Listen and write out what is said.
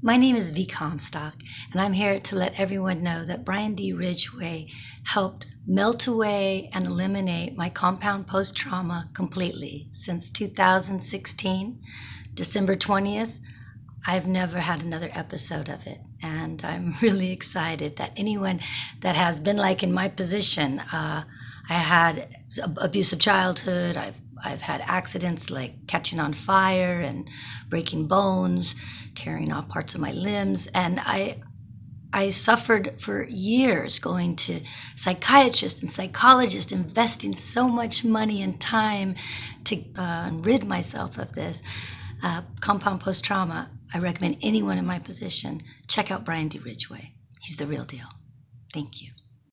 My name is V. Comstock, and I'm here to let everyone know that Brian D. Ridgway helped melt away and eliminate my compound post trauma completely. Since 2016, December 20th, I've never had another episode of it, and I'm really excited that anyone that has been like in my position, uh, I had abusive childhood. I've I've had accidents like catching on fire and breaking bones, tearing off parts of my limbs, and I I suffered for years going to psychiatrists and psychologists, investing so much money and time to uh, rid myself of this uh, compound post trauma. I recommend anyone in my position check out Brian D. Ridgway. He's the real deal. Thank you.